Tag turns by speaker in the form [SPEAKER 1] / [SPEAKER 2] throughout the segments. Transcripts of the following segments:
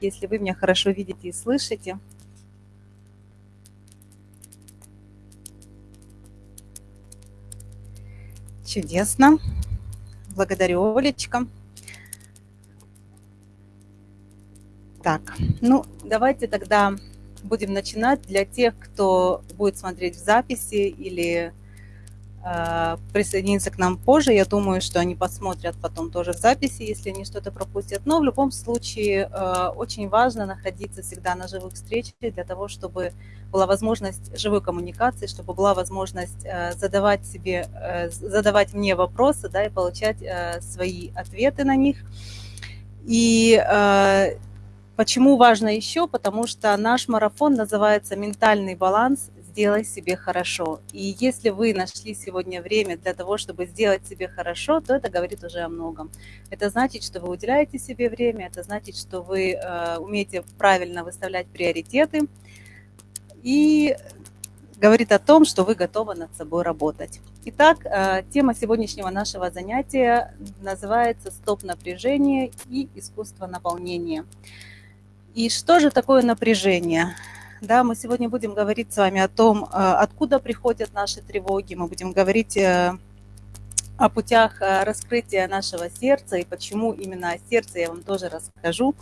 [SPEAKER 1] если вы меня хорошо видите и слышите. Чудесно. Благодарю, Олечка. Так, ну, давайте тогда будем начинать. Для тех, кто будет смотреть в записи или присоединиться к нам позже, я думаю, что они посмотрят потом тоже записи, если они что-то пропустят. Но в любом случае э, очень важно находиться всегда на живых встречах для того, чтобы была возможность живой коммуникации, чтобы была возможность э, задавать себе, э, задавать мне вопросы, да, и получать э, свои ответы на них. И э, Почему важно еще? Потому что наш марафон называется «Ментальный баланс. Сделай себе хорошо». И если вы нашли сегодня время для того, чтобы сделать себе хорошо, то это говорит уже о многом. Это значит, что вы уделяете себе время, это значит, что вы э, умеете правильно выставлять приоритеты и говорит о том, что вы готовы над собой работать. Итак, э, тема сегодняшнего нашего занятия называется «Стоп напряжение и искусство наполнения». И что же такое напряжение? Да, мы сегодня будем говорить с вами о том, э, откуда приходят наши тревоги. Мы будем говорить э, о путях э, раскрытия нашего сердца и почему именно о сердце я вам тоже расскажу.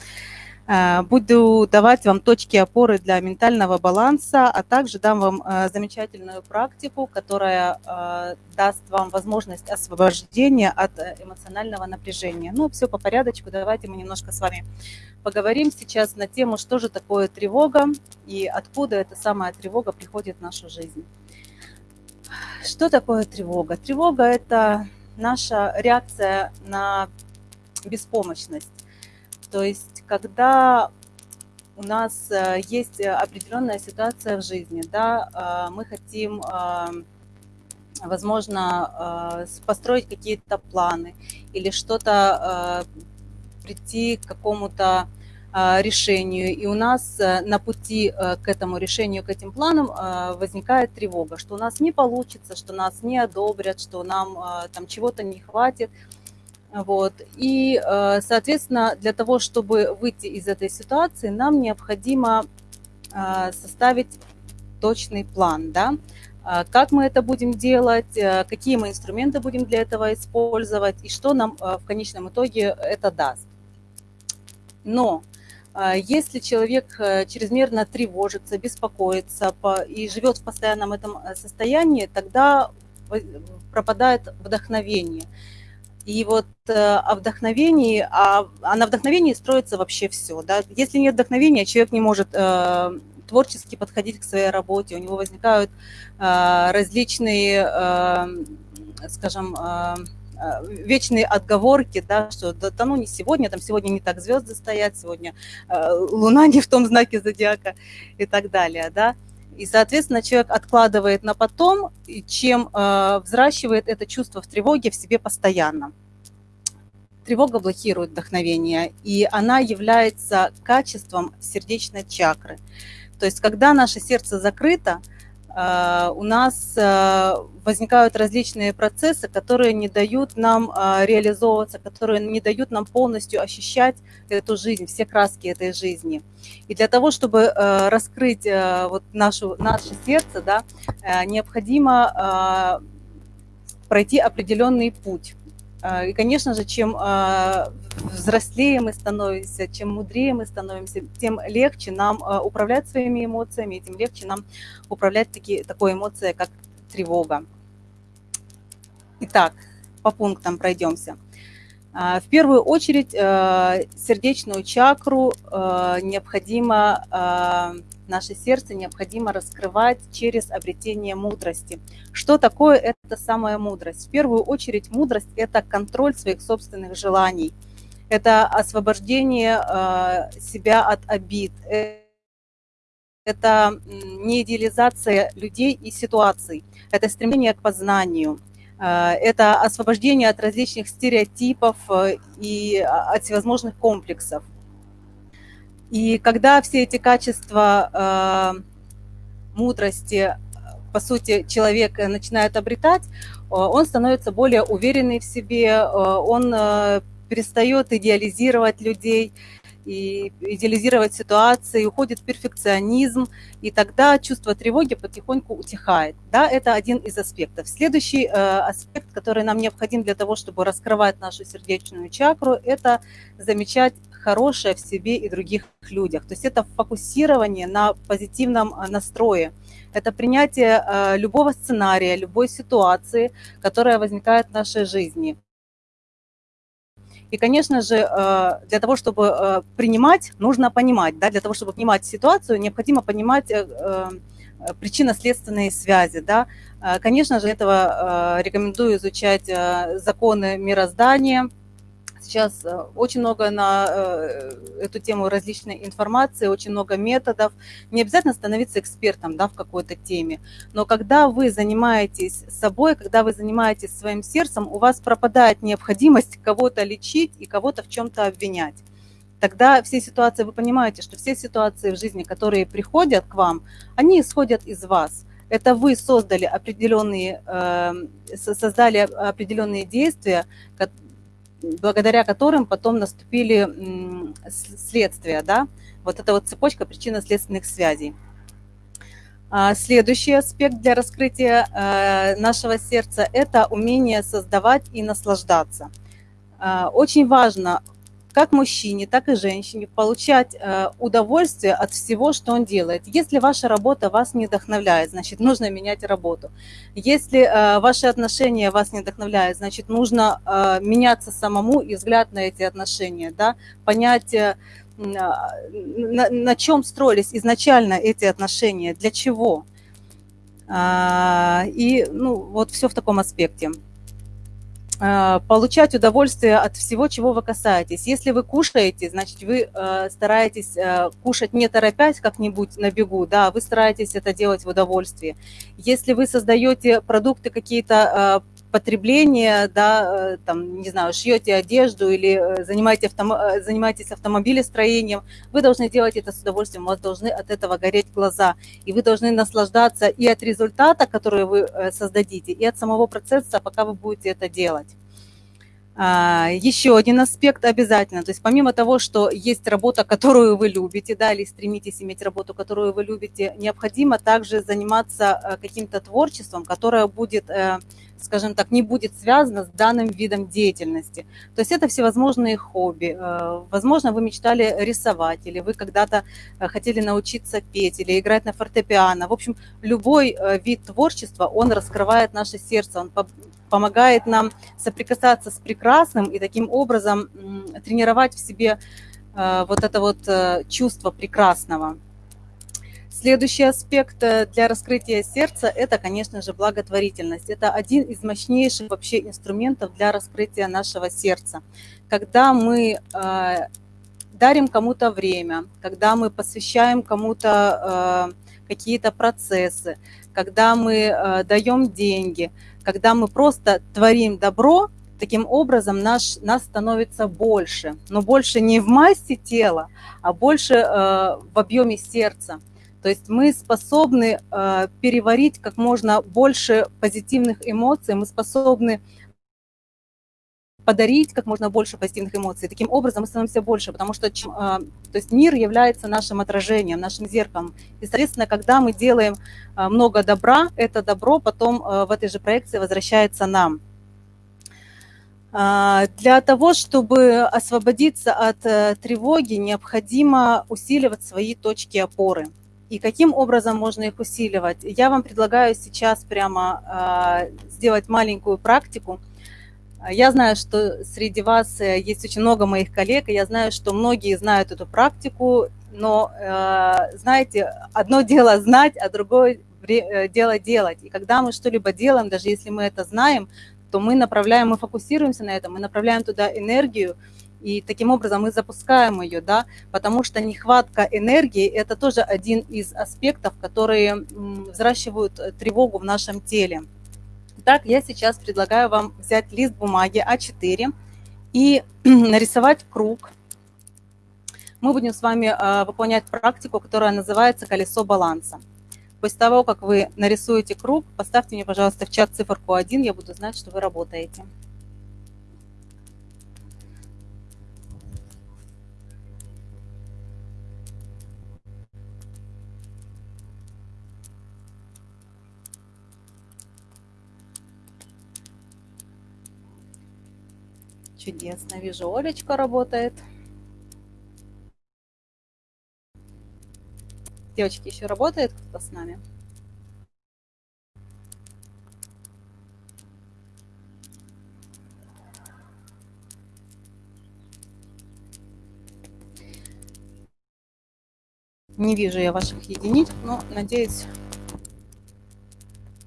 [SPEAKER 1] Э, буду давать вам точки опоры для ментального баланса, а также дам вам э, замечательную практику, которая э, даст вам возможность освобождения от эмоционального напряжения. Ну, все по порядочку. Давайте мы немножко с вами поговорим сейчас на тему, что же такое тревога и откуда эта самая тревога приходит в нашу жизнь. Что такое тревога? Тревога – это наша реакция на беспомощность. То есть, когда у нас э, есть определенная ситуация в жизни, да, э, мы хотим, э, возможно, построить какие-то планы или что-то прийти к какому-то решению, и у нас на пути к этому решению, к этим планам возникает тревога, что у нас не получится, что нас не одобрят, что нам там чего-то не хватит – вот. И, э, соответственно, для того, чтобы выйти из этой ситуации, нам необходимо э, составить точный план, да, э, как мы это будем делать, какие мы инструменты будем для этого использовать и что нам в конечном итоге это даст. Но если человек чрезмерно тревожится, беспокоится и живет в постоянном этом состоянии, тогда пропадает вдохновение. И вот э, о вдохновении, а, а на вдохновении строится вообще все. Да? Если нет вдохновения, человек не может э, творчески подходить к своей работе, у него возникают э, различные, э, скажем, э, э вечные отговорки, да, что да, да ну не сегодня, там сегодня не так звезды стоят, сегодня э, луна не в том знаке зодиака и так далее, да. И, соответственно, человек откладывает на потом, чем э, взращивает это чувство в тревоге в себе постоянно. Тревога блокирует вдохновение, и она является качеством сердечной чакры. То есть, когда наше сердце закрыто, у нас а, возникают различные процессы, которые не дают нам а, реализовываться, которые не дают нам полностью ощущать эту жизнь, все краски этой жизни. И для того, чтобы раскрыть вот нашу, наше сердце, да, необходимо пройти определенный путь. И, конечно же, чем взрослее мы становимся, чем мудрее мы становимся, тем легче нам э, управлять своими эмоциями, тем легче нам управлять таки, такой эмоцией, как тревога. Итак, по пунктам пройдемся. А, в первую очередь сердечную чакру необходимо, наше сердце необходимо раскрывать через обретение мудрости. Что такое эта самая мудрость? В первую очередь мудрость – это контроль своих собственных желаний – это освобождение э, себя от обид, это не идеализация людей и ситуаций, это стремление к познанию, э, это освобождение от различных стереотипов э, и от всевозможных комплексов. И когда все эти качества мудрости, по сути, человек начинает обретать, он становится более уверенный в себе, он перестает идеализировать людей и идеализировать ситуации, уходит перфекционизм, и тогда чувство тревоги потихоньку утихает. Да, это один из аспектов. Следующий э, аспект, который нам необходим для того, чтобы раскрывать нашу сердечную чакру, это замечать хорошее в себе и других людях. То есть это фокусирование на позитивном э, настрое. Это принятие э, любого сценария, любой ситуации, которая возникает в нашей жизни. И, конечно же, э, для того, чтобы принимать, нужно понимать. Да? Для того, чтобы понимать ситуацию, необходимо понимать причинно-следственные связи. Да? Конечно же, этого рекомендую изучать законы мироздания, Сейчас э, очень много на э, эту тему различной информации, очень много методов. Не обязательно становиться экспертом да, в какой-то теме, но когда вы занимаетесь собой, когда вы занимаетесь своим сердцем, у вас пропадает необходимость кого-то лечить и кого-то в чем-то обвинять. Тогда все ситуации, вы понимаете, что все ситуации в жизни, которые приходят к вам, они исходят из вас. Это вы создали определенные, э, создали определенные действия, благодаря которым потом наступили следствия, да, вот эта вот цепочка причинно-следственных связей. А, следующий аспект для раскрытия э, нашего сердца – это умение создавать и наслаждаться. А, очень важно как мужчине, так и женщине получать э, удовольствие от всего, что он делает. Если ваша работа вас не вдохновляет, значит, нужно менять работу. Если э, ваши отношения вас не вдохновляют, значит, нужно э, меняться самому и взгляд на эти отношения, да, понять, на, на чем строились изначально эти отношения, для чего. А, и ну, вот все в таком аспекте. Э, получать удовольствие от всего, чего вы касаетесь. Если вы кушаете, значит, вы э, стараетесь э, кушать не торопясь как-нибудь на бегу, да, вы стараетесь это делать в удовольствии. Если вы создаете продукты какие-то потребления, да, там, не знаю, шьете одежду или занимаетесь, автом... занимаетесь автомобилестроением, вы должны делать это с удовольствием, у вас должны от этого гореть глаза, и вы должны наслаждаться и от результата, который вы создадите, и от самого процесса, пока вы будете это делать. А, еще один аспект обязательно, то есть помимо того, что есть работа, которую вы любите, да, или стремитесь иметь работу, которую вы любите, необходимо также заниматься э, каким-то творчеством, которое будет, э, скажем так, не будет связано с данным видом деятельности. То есть это всевозможные хобби. Э, возможно, вы мечтали рисовать, или вы когда-то хотели научиться петь, или играть на фортепиано. В общем, любой вид творчества, он раскрывает наше сердце, он помогает нам соприкасаться с прекрасным и таким образом тренировать в себе э, вот это вот э, чувство прекрасного. Следующий аспект э, для раскрытия сердца – это, конечно же, благотворительность. Это один из мощнейших вообще инструментов для раскрытия нашего сердца. Когда мы дарим кому-то время, когда мы посвящаем кому-то какие-то процессы, когда мы даем деньги – когда мы просто творим добро, таким образом наш, нас становится больше. Но больше не в массе тела, а больше э, в объеме сердца. То есть мы способны э, переварить как можно больше позитивных эмоций, мы способны подарить как можно больше позитивных эмоций. Таким образом мы становимся больше, потому что э, то есть мир является нашим отражением, нашим зеркалом. И, соответственно, когда мы делаем э, много добра, это добро потом э, в этой же проекции возвращается нам. Для того, чтобы освободиться от тревоги, необходимо усиливать свои точки опоры. И каким образом можно их усиливать? Я вам предлагаю сейчас прямо сделать маленькую практику – я знаю, что среди вас э, есть очень много моих коллег, и я знаю, что многие знают эту практику, но, э, знаете, одно дело знать, а другое э, дело делать. И когда мы что-либо делаем, даже если мы это знаем, то мы направляем, мы фокусируемся на этом, мы направляем туда энергию, и таким образом мы запускаем ее, да, потому что нехватка энергии – это тоже один из аспектов, которые взращивают тревогу в нашем теле. Итак, я сейчас предлагаю вам взять лист бумаги А4 и нарисовать круг. Мы будем с вами а, выполнять практику, которая называется «Колесо баланса». После того, как вы нарисуете круг, поставьте мне, пожалуйста, в чат циферку 1, я буду знать, что вы работаете. Чудесно. Вижу, Олечка работает. Девочки, еще работает кто-то с нами? Не вижу я ваших единиц, но надеюсь,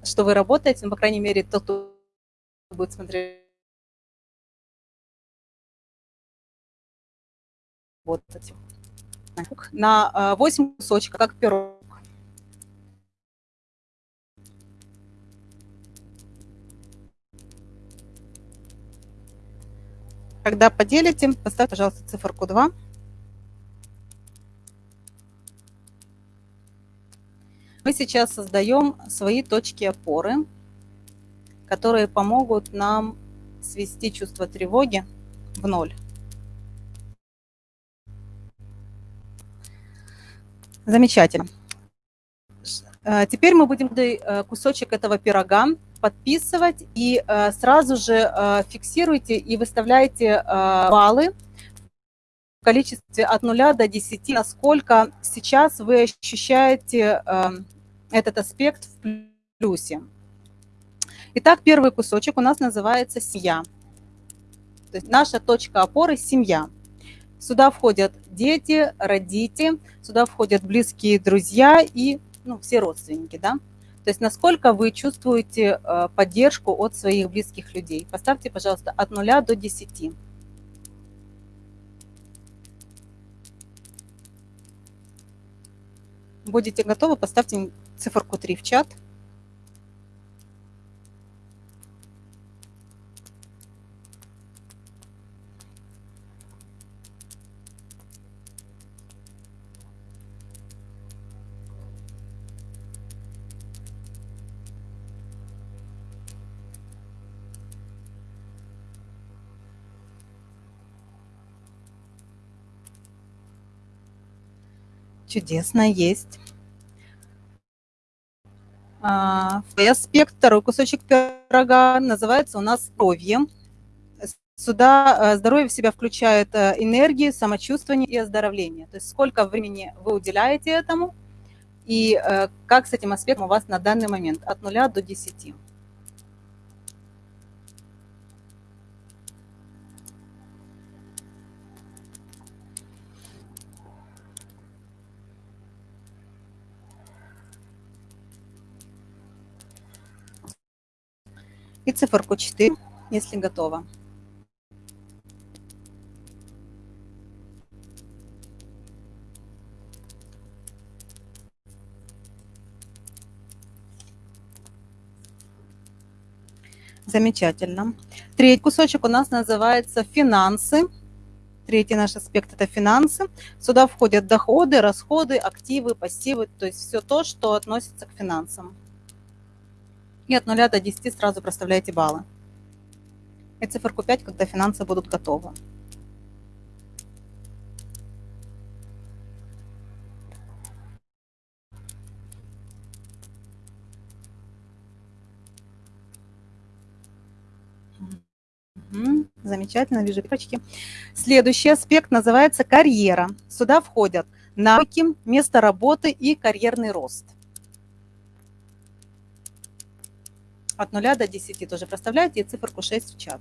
[SPEAKER 1] что вы работаете, ну, по крайней мере, тот, кто будет смотреть работать. На 8 кусочков, как пирог. Когда поделите, поставьте, пожалуйста, циферку 2. Мы сейчас создаем свои точки опоры, которые помогут нам свести чувство тревоги в ноль. Замечательно. Э, теперь мы будем э, кусочек этого пирога подписывать и э, сразу же фиксируйте и выставляйте баллы в количестве от 0 до 10, насколько сейчас вы ощущаете этот аспект в плюсе. Итак, первый кусочек у нас называется «семья». То есть наша точка опоры – семья. Сюда входят дети, родители, сюда входят близкие друзья и ну, все родственники. Да? То есть насколько вы чувствуете э, поддержку от своих близких людей. Поставьте, пожалуйста, от 0 до 10. Будете готовы, поставьте циферку 3 в чат. Чудесно, есть. А, аспект, второй кусочек пирога, называется у нас здоровье. Сюда э, здоровье в себя включает э, энергию, самочувствование и оздоровление. То есть сколько времени вы уделяете этому и э, как с этим аспектом у вас на данный момент от 0 до 10. И циферку 4, если готово. Замечательно. Третий кусочек у нас называется финансы. Третий наш аспект – это финансы. Сюда входят доходы, расходы, активы, пассивы, то есть все то, что относится к финансам и от 0 до 10 сразу проставляете баллы. И циферку 5, когда финансы будут готовы. Замечательно, вижу пипочки. Следующий аспект называется карьера. Сюда входят навыки, место работы и карьерный рост. От 0 до 10 тоже проставляете и циферку 6 в чат.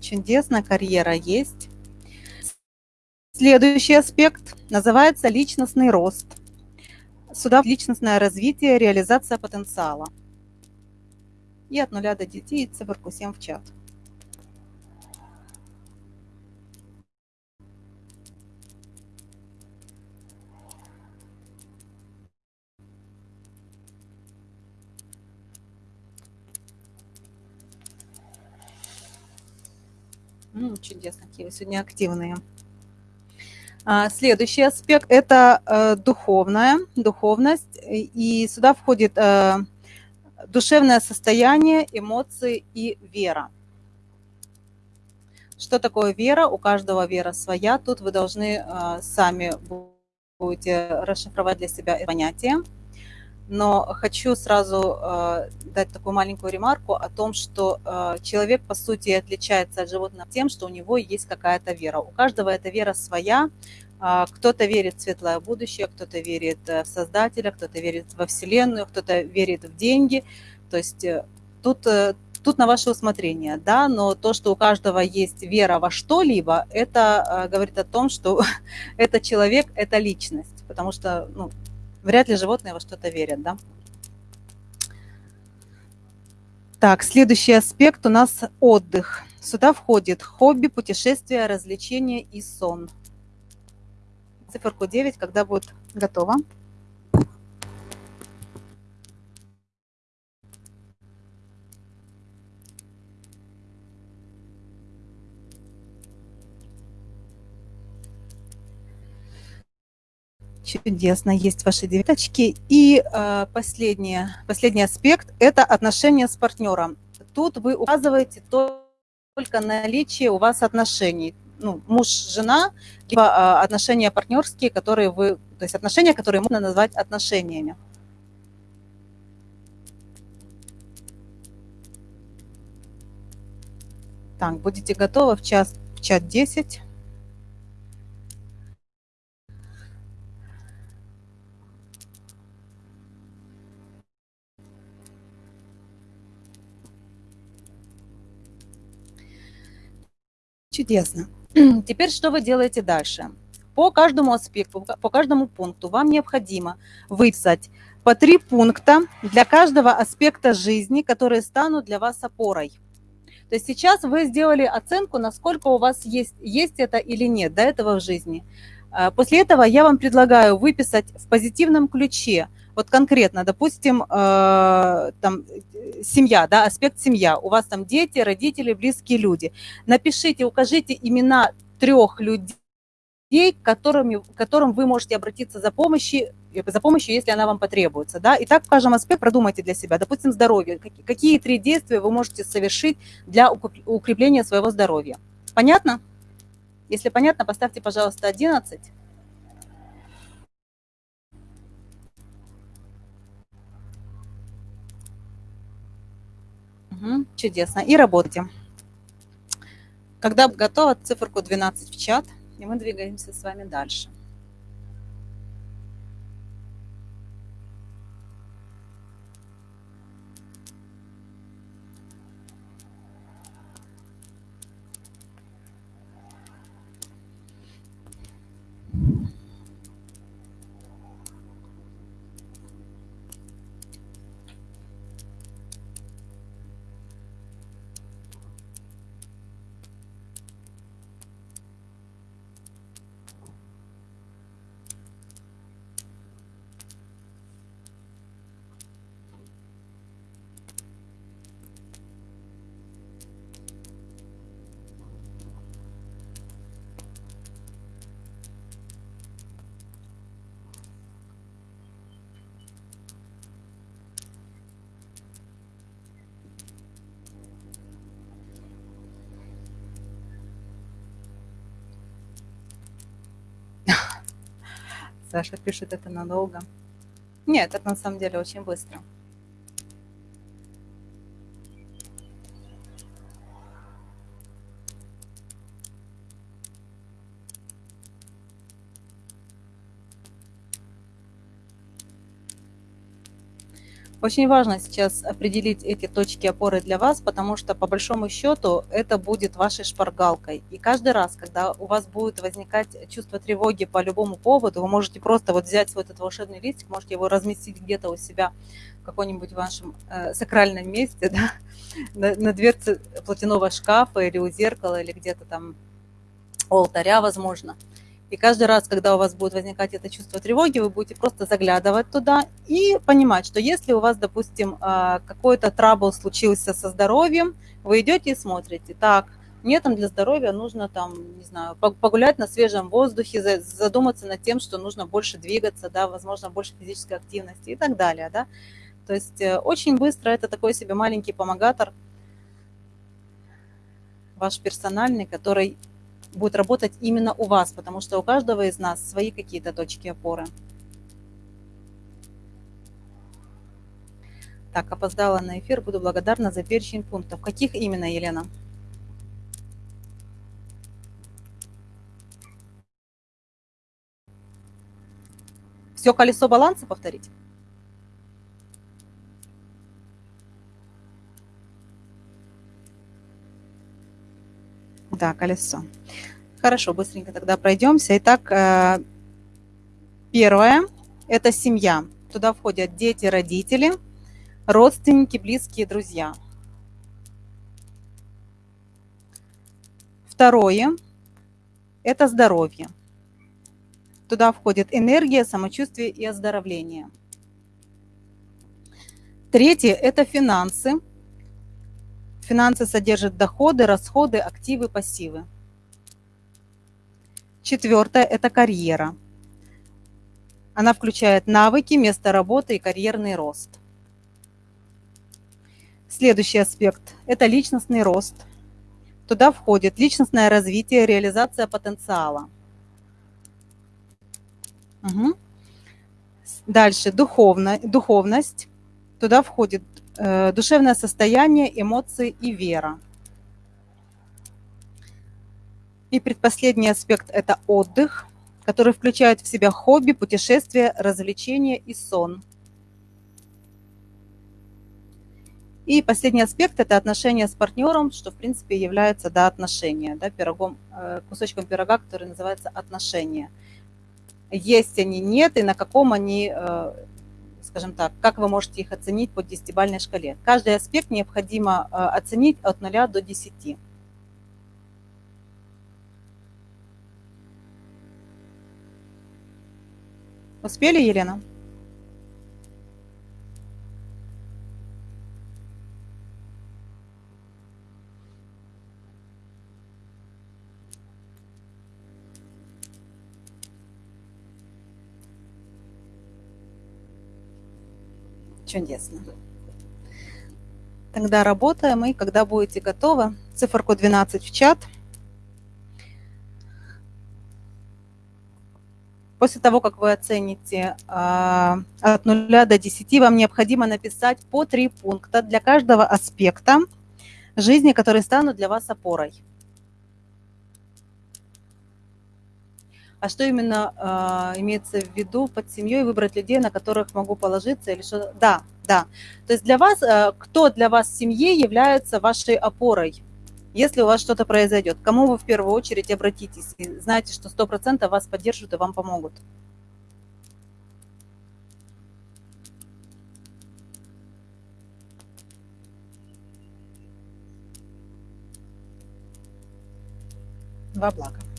[SPEAKER 1] Чудесно, карьера есть. Следующий аспект называется личностный рост. Сюда личностное развитие, реализация потенциала. И от 0 до 10 циферку 7 в чат. Ну, чудесно, какие вы сегодня активные. А, следующий аспект – это э, духовная, духовность. И сюда входит э, душевное состояние, эмоции и вера. Что такое вера? У каждого вера своя. Тут вы должны э, сами будете расшифровать для себя это понятие. Но хочу сразу э, дать такую маленькую ремарку о том, что э, человек, по сути, отличается от животного тем, что у него есть какая-то вера. У каждого эта вера своя. Э, кто-то верит в светлое будущее, кто-то верит в Создателя, кто-то верит во Вселенную, кто-то верит в деньги. То есть э, тут э, Тут на ваше усмотрение, да, но то, что у каждого есть вера во что-либо, это э, говорит о том, что это человек, это личность, потому что ну, вряд ли животные во что-то верят, да. Так, следующий аспект у нас отдых. Сюда входит хобби, путешествия, развлечения и сон. Циферку 9, когда будет готово. Чудесно, есть ваши девяточки. И э, последнее, последний аспект – это отношения с партнером. Тут вы указываете только наличие у вас отношений. Ну, муж, жена, либо э, отношения партнерские, которые вы, то есть отношения, которые можно назвать отношениями. Так, будете готовы в час, в чат 10. Чудесно. Теперь что вы делаете дальше? По каждому аспекту, по каждому пункту вам необходимо выписать по три пункта для каждого аспекта жизни, которые станут для вас опорой. То есть сейчас вы сделали оценку, насколько у вас есть, есть это или нет до этого в жизни. А, после этого я вам предлагаю выписать в позитивном ключе – вот конкретно, допустим, э, там семья, да, аспект семья, у вас там дети, родители, близкие люди. Напишите, укажите имена трех людей, к которым, к которым вы можете обратиться за помощью, за помощью, если она вам потребуется. Да? И так в каждом аспекте продумайте для себя. Допустим, здоровье. Какие три действия вы можете совершить для укрепления своего здоровья? Понятно? Если понятно, поставьте, пожалуйста, 11. Угу, чудесно. И работайте. Когда готово, циферку 12 в чат, и мы двигаемся с вами дальше. Саша пишет это надолго. Нет, это на самом деле очень быстро. Очень важно сейчас определить эти точки опоры для вас, потому что по большому счету это будет вашей шпаргалкой. И каждый раз, когда у вас будет возникать чувство тревоги по любому поводу, вы можете просто вот взять вот этот волшебный листик, можете его разместить где-то у себя в каком-нибудь вашем э, сакральном месте, да, на, на дверце платяного шкафа или у зеркала, или где-то там у алтаря, возможно. И каждый раз, когда у вас будет возникать это чувство тревоги, вы будете просто заглядывать туда и понимать, что если у вас, допустим, а, какой-то трабл случился со здоровьем, вы идете и смотрите, так, мне там для здоровья нужно там, не знаю, погулять на свежем воздухе, задуматься над тем, что нужно больше двигаться, да, возможно, больше физической активности и так далее, да. То есть э, очень быстро это такой себе маленький помогатор ваш персональный, который будет работать именно у вас, потому что у каждого из нас свои какие-то точки опоры. Так, опоздала на эфир, буду благодарна за перечень пунктов. Каких именно, Елена? Все колесо баланса повторить? Да, колесо. Хорошо, быстренько тогда пройдемся. Итак, э, первое – это семья. Туда входят дети, родители, родственники, близкие, друзья. Второе – это здоровье. Туда входит энергия, самочувствие и оздоровление. Третье – это финансы. Финансы содержат доходы, расходы, активы, пассивы. Четвертое – это карьера. Она включает навыки, место работы и карьерный рост. Следующий аспект – это личностный рост. Туда входит личностное развитие, реализация потенциала. Угу. Дальше духовно, духовность. Туда входит душевное состояние, эмоции и вера. И предпоследний аспект – это отдых, который включает в себя хобби, путешествия, развлечения и сон. И последний аспект – это отношения с партнером, что, в принципе, является да, отношения, да, пирогом, э, кусочком пирога, который называется отношения. Есть они, нет, и на каком они, э, скажем так, как вы можете их оценить по десятибальной шкале. Каждый аспект необходимо э, оценить от 0 до 10. Успели, Елена? Чудесно. Тогда работаем, и когда будете готовы, циферку 12 в чат – После того, как вы оцените а, от 0 до 10, вам необходимо написать по три пункта для каждого аспекта жизни, которые станут для вас опорой. А что именно э, имеется в виду под семьей, выбрать людей, на которых могу положиться или что? Да, да. То есть для вас, э, кто для вас в семье является вашей опорой? Если у вас что-то произойдет, кому вы в первую очередь обратитесь? И знаете, что 100% вас поддержат и вам помогут. Во благо.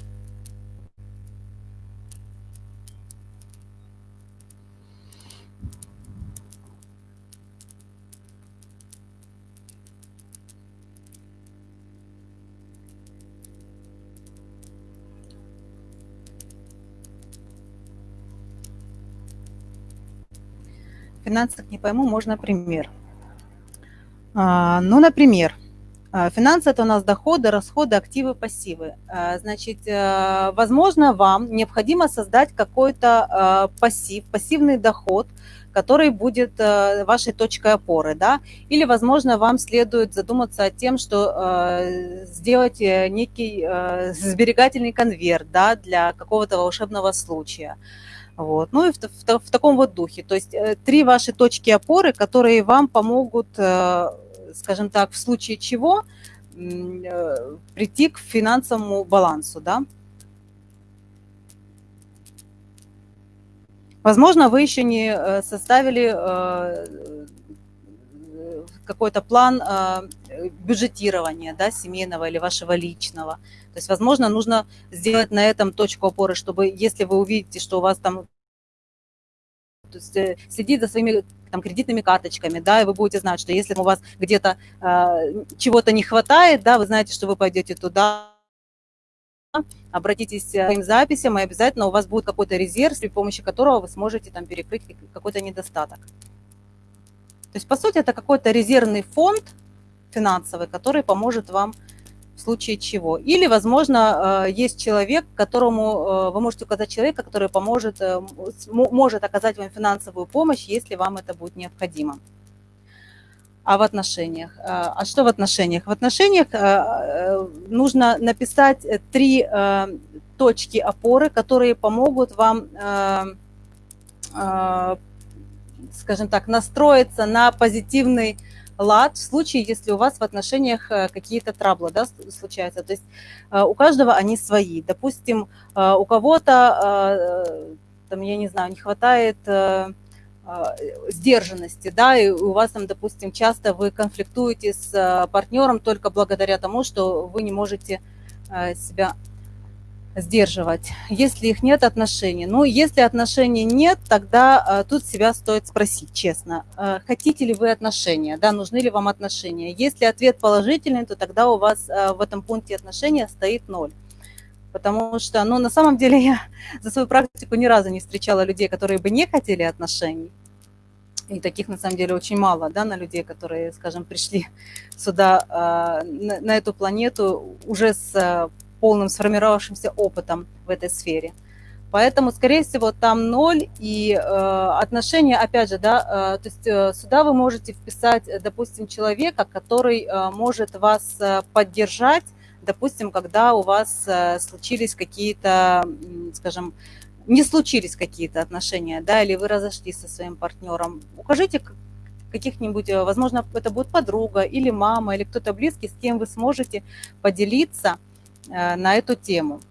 [SPEAKER 1] Финансах не пойму, можно пример. А, ну, например, а, финансы – это у нас доходы, расходы, активы, пассивы. А, значит, э, возможно, вам необходимо создать какой-то пассив, пассивный доход, который будет э, вашей точкой опоры, да, или, возможно, вам следует задуматься о тем, что э, сделать некий сберегательный конверт, да, для какого-то волшебного случая. Вот. Ну и в, в, в таком вот духе. То есть э, три ваши точки опоры, которые вам помогут, э, скажем так, в случае чего э, прийти к финансовому балансу. Да? Возможно, вы еще не составили какой-то план бюджетирования да, семейного или вашего личного. То есть, возможно, нужно сделать на этом точку опоры, чтобы если вы увидите, что у вас там то есть, э, следить за своими там, кредитными карточками, да, и вы будете знать, что если у вас где-то э, чего-то не хватает, да, вы знаете, что вы пойдете туда, обратитесь к своим записям, и обязательно у вас будет какой-то резерв, при помощи которого вы сможете там перекрыть какой-то недостаток. То есть, по сути, это какой-то резервный фонд финансовый, который поможет вам в случае чего. Или, возможно, э, есть человек, которому э, вы можете указать человека, который поможет, э, может оказать вам финансовую помощь, если вам это будет необходимо. А в отношениях? А что в отношениях? В отношениях нужно написать три точки опоры, которые помогут вам, скажем так, настроиться на позитивный лад в случае, если у вас в отношениях э, какие-то траблы да, случаются. То есть э, у каждого они свои. Допустим, э, у кого-то, там, я не знаю, не хватает сдержанности, да, и у вас там, допустим, часто вы конфликтуете с партнером только благодаря тому, что вы не можете себя сдерживать, если их нет отношений. Ну, если отношений нет, тогда э, тут себя стоит спросить честно, э, хотите ли вы отношения, да, нужны ли вам отношения. Если ответ положительный, то тогда у вас э, в этом пункте отношения стоит ноль. Потому что, ну, на самом деле я за свою практику ни разу не встречала людей, которые бы не хотели отношений. И таких, на самом деле, очень мало, да, на людей, которые, скажем, пришли сюда, на, на эту планету уже с полным сформировавшимся опытом в этой сфере. Поэтому, скорее всего, там ноль, и э, отношения, опять же, да, э, то есть э, сюда вы можете вписать, допустим, человека, который э, может вас э, поддержать, допустим, когда у вас э, случились какие-то, скажем, не случились какие-то отношения, да, или вы разошлись со своим партнером. Укажите каких-нибудь, э, возможно, это будет подруга или мама, или кто-то близкий, с кем вы сможете поделиться – Э, на эту тему.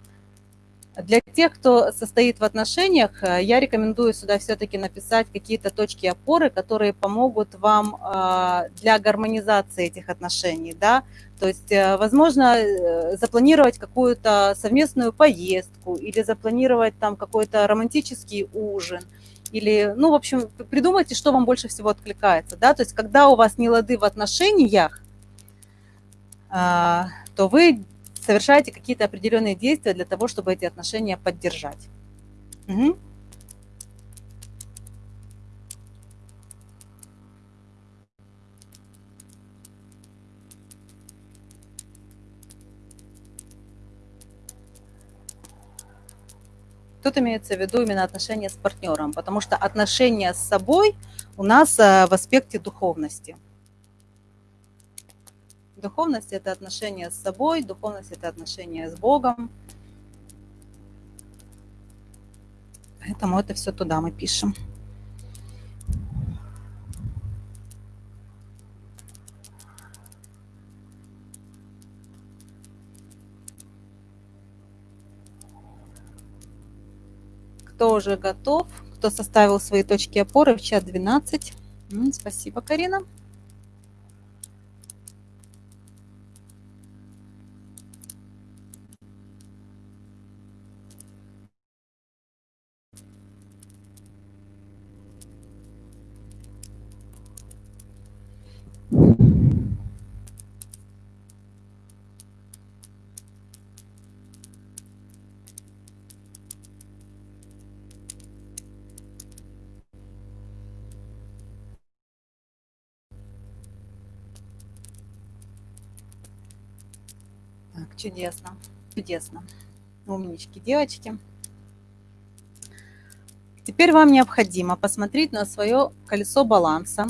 [SPEAKER 1] Для тех, кто состоит в отношениях, э, я рекомендую сюда все-таки написать какие-то точки опоры, которые помогут вам э, для гармонизации этих отношений. Да? То есть, возможно, запланировать какую-то совместную поездку или запланировать там какой-то романтический ужин. Или, ну, в общем, придумайте, что вам больше всего откликается. Да? То есть, когда у вас не лады в отношениях, то вы совершаете какие-то определенные действия для того, чтобы эти отношения поддержать. Угу. Тут имеется в виду именно отношения с партнером, потому что отношения с собой у нас э, в аспекте духовности. Духовность – это отношение с собой, духовность – это отношение с Богом. Поэтому это все туда мы пишем. Кто уже готов, кто составил свои точки опоры в чат 12. Спасибо, Карина. Чудесно, чудесно. Умнички, девочки. Теперь вам необходимо посмотреть на свое колесо баланса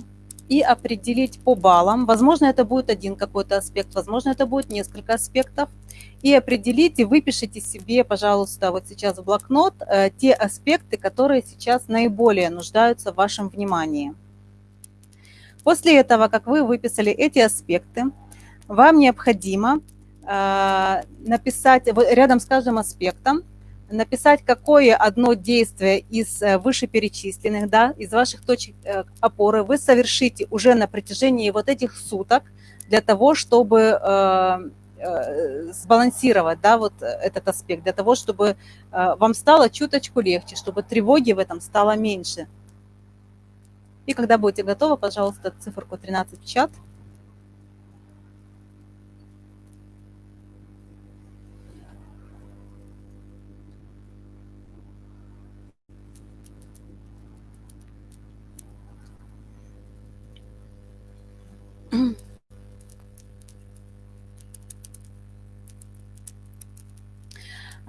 [SPEAKER 1] и определить по баллам. Возможно, это будет один какой-то аспект, возможно, это будет несколько аспектов. И определите, выпишите себе, пожалуйста, вот сейчас в блокнот э, те аспекты, которые сейчас наиболее нуждаются в вашем внимании. После этого, как вы выписали эти аспекты, вам необходимо написать рядом с каждым аспектом, написать, какое одно действие из э, вышеперечисленных, да, из ваших точек э, опоры вы совершите уже на протяжении вот этих суток для того, чтобы сбалансировать да, вот этот аспект, для того, чтобы вам стало чуточку легче, чтобы тревоги в этом стало меньше. И когда будете готовы, пожалуйста, циферку 13 в чат.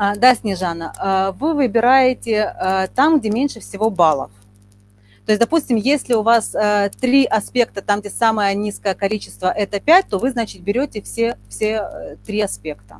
[SPEAKER 1] А, да, Снежана, а, вы выбираете а, там, где меньше всего баллов. То есть, допустим, если у вас три аспекта, там, где самое низкое количество – это 5, то вы, значит, берете все, все э, три аспекта.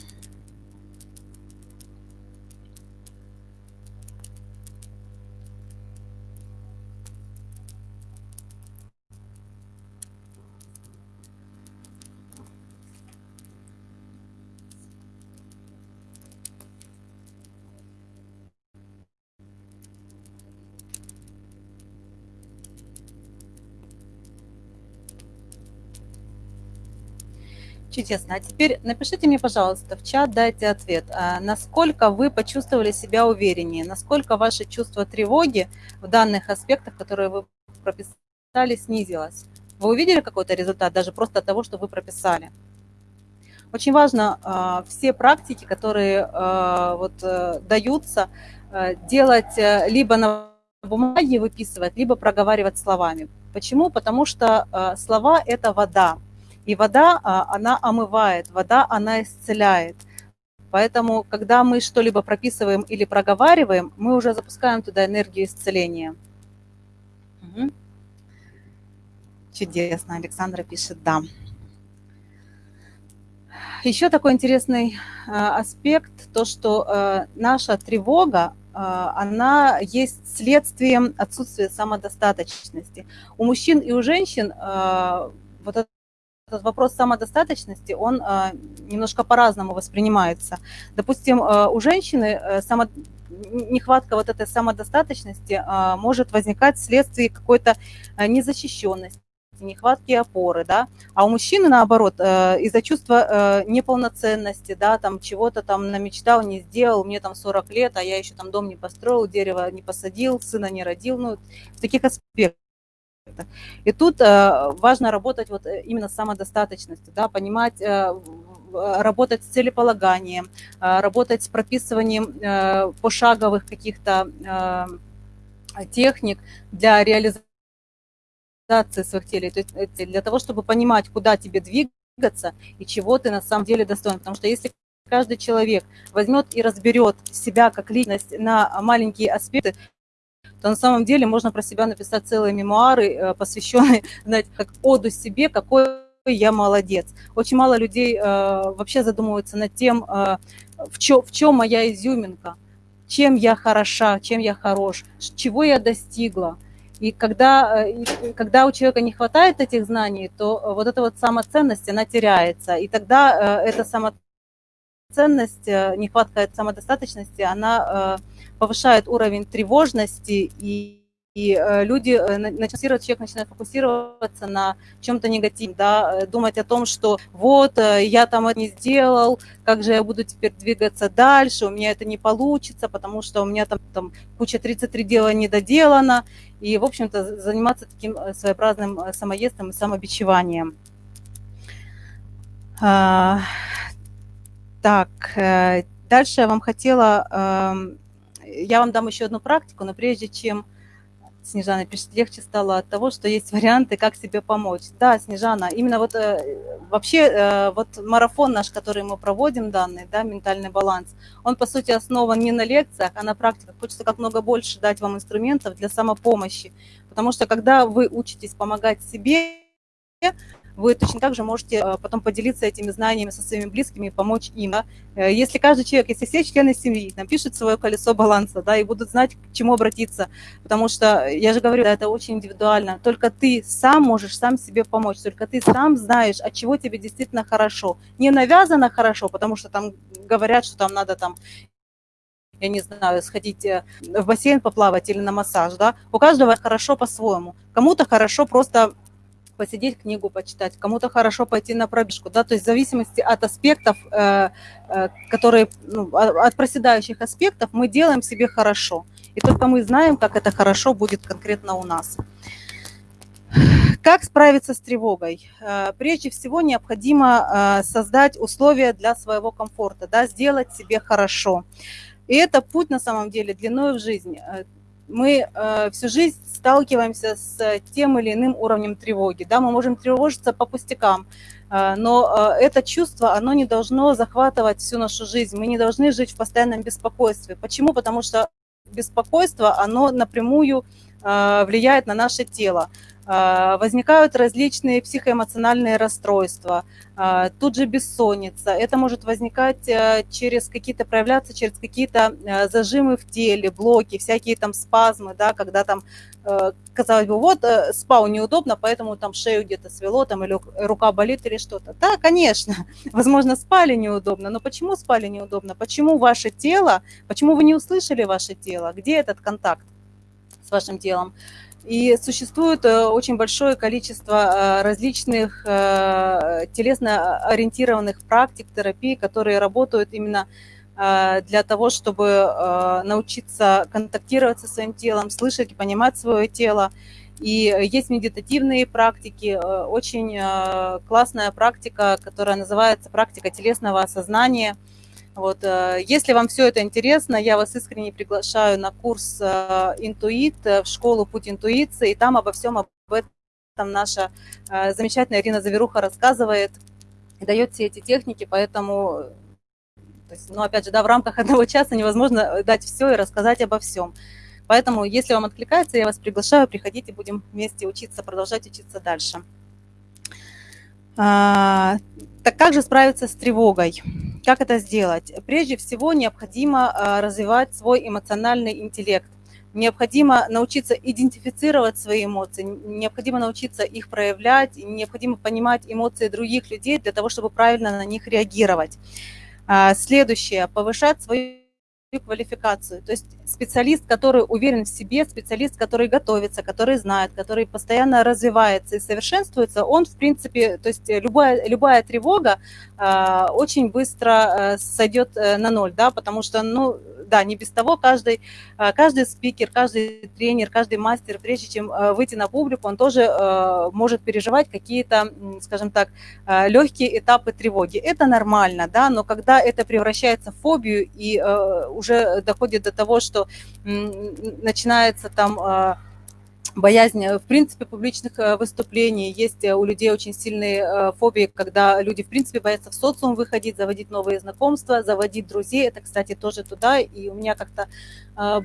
[SPEAKER 1] Чудесно. А теперь напишите мне, пожалуйста, в чат дайте ответ. А насколько вы почувствовали себя увереннее? Насколько ваше чувство тревоги в данных аспектах, которые вы прописали, снизилось? Вы увидели какой-то результат даже просто от того, что вы прописали? Очень важно э, все практики, которые э, вот, э, даются, э, делать э, либо на бумаге выписывать, либо проговаривать словами. Почему? Потому что слова – это вода. И вода, а, она омывает, вода, она исцеляет. Поэтому, когда мы что-либо прописываем или проговариваем, мы уже запускаем туда энергию исцеления. Угу. Чудесно, Александра пишет «да». Еще такой интересный э, аспект, то, что э, наша тревога, она есть следствием отсутствия самодостаточности. У мужчин и у женщин вот вопрос самодостаточности, он э, немножко по-разному воспринимается. Допустим, э, у женщины э, само, нехватка вот этой самодостаточности может возникать вследствие какой-то незащищенности нехватки опоры, да, а у мужчины, наоборот, из-за чувства неполноценности, да, там чего-то там намечтал, не сделал, мне там 40 лет, а я еще там дом не построил, дерево не посадил, сына не родил, ну, в таких аспектах. И тут э, важно работать вот э, именно с самодостаточностью, да, понимать, э, работать с целеполаганием, работать с прописыванием пошаговых каких-то техник для реализации своих целей, то есть для того, чтобы понимать, куда тебе двигаться и чего ты на самом деле достоин. Потому что если каждый человек возьмет и разберет себя как личность на маленькие аспекты, то на самом деле можно про себя написать целые мемуары, э, посвященные, знаете, как оду себе, какой я молодец. Очень мало людей э, вообще задумываются над тем, э, в, чё, в чем моя изюминка, чем я хороша, чем я хорош, чего я достигла. И когда, и когда у человека не хватает этих знаний, то вот эта вот самоценность, она теряется. И тогда эта самоценность, нехватка самодостаточности, она повышает уровень тревожности, и, и э, люди, э, начинают, человек начинает фокусироваться на чем-то негативном, да, э, думать о том, что вот, я там это не сделал, как же я буду теперь двигаться дальше, у меня это не получится, потому что у меня там, там куча 33 дела не доделано, и, в общем-то, заниматься таким своеобразным самоестом и самобичеванием. А, так, дальше я вам хотела эм, я вам дам еще одну практику, но прежде чем Снежана пишет, легче стало от того, что есть варианты, как себе помочь. Да, Снежана, именно вот э, вообще э, вот марафон наш, который мы проводим данный, да, ментальный баланс, он по сути основан не на лекциях, а на практиках. Хочется как много больше дать вам инструментов для самопомощи, потому что когда вы учитесь помогать себе, вы точно так же можете э, потом поделиться этими знаниями со своими близкими и помочь им. Да? Э, если каждый человек, если все члены семьи напишут свое колесо баланса, да, и будут знать, к чему обратиться, потому что, я же говорю, да, это очень индивидуально, только ты сам можешь сам себе помочь, только ты сам знаешь, от чего тебе действительно хорошо. Не навязано хорошо, потому что там говорят, что там надо там я не знаю, сходить э, в бассейн поплавать или на массаж, да, у каждого хорошо по-своему. Кому-то хорошо просто посидеть, книгу почитать, кому-то хорошо пойти на пробежку, да, то есть в зависимости от аспектов, э, э, которые, ну, от проседающих аспектов мы делаем себе хорошо. И только мы знаем, как это хорошо будет конкретно у нас. Как справиться с тревогой? Э, прежде всего необходимо создать условия для своего комфорта, да, сделать себе хорошо. И это путь на самом деле длиной в жизнь мы э, всю жизнь сталкиваемся с тем или иным уровнем тревоги. Да? Мы можем тревожиться по пустякам, э, но э, это чувство, оно не должно захватывать всю нашу жизнь. Мы не должны жить в постоянном беспокойстве. Почему? Потому что беспокойство, оно напрямую э, влияет на наше тело. А, возникают различные психоэмоциональные расстройства, а, тут же бессонница. Это может возникать э, через какие-то, проявляться через какие-то э, зажимы в теле, блоки, всякие там спазмы, да, когда там, э, казалось бы, вот спал неудобно, поэтому там шею где-то свело, там или рука болит или что-то. Да, конечно, возможно, спали неудобно, но почему спали неудобно? Почему ваше тело, почему вы не услышали ваше тело? Где этот контакт с вашим телом? И существует э, очень большое количество э, различных э, телесно-ориентированных практик, терапий, которые работают именно для того, чтобы научиться контактировать со своим телом, слышать и понимать свое тело. И есть медитативные практики, очень классная практика, которая называется практика телесного осознания – вот, э, если вам все это интересно, я вас искренне приглашаю на курс э, «Интуит» в школу «Путь интуиции», и там обо всем об этом наша э, замечательная Ирина Заверуха рассказывает дает все эти техники, поэтому, то есть, ну, опять же, да, в рамках одного часа невозможно дать все и рассказать обо всем. Поэтому, если вам откликается, я вас приглашаю, приходите, будем вместе учиться, продолжать учиться дальше. А, так как же справиться с тревогой? Как это сделать? Прежде всего необходимо а, развивать свой эмоциональный интеллект. Необходимо научиться идентифицировать свои эмоции, необходимо научиться их проявлять, необходимо понимать эмоции других людей для того, чтобы правильно на них реагировать. А, следующее. Повышать свою квалификацию. То есть специалист, который уверен в себе, специалист, который готовится, который знает, который постоянно развивается и совершенствуется, он, в принципе, то есть любая, любая тревога э, очень быстро э, сойдет э, на ноль, да, потому что, ну, да, не без того каждый, э, каждый спикер, каждый тренер, каждый мастер, прежде чем э, выйти на публику, он тоже э, может переживать какие-то, скажем так, легкие этапы тревоги. Это нормально, да, но когда это превращается в фобию и уже доходит до того, что начинается там боязнь, в принципе, публичных э, выступлений. Есть э, у людей очень сильные э, фобии, когда люди, в принципе, боятся в социум выходить, заводить новые знакомства, заводить друзей. Это, кстати, тоже туда. И у меня как-то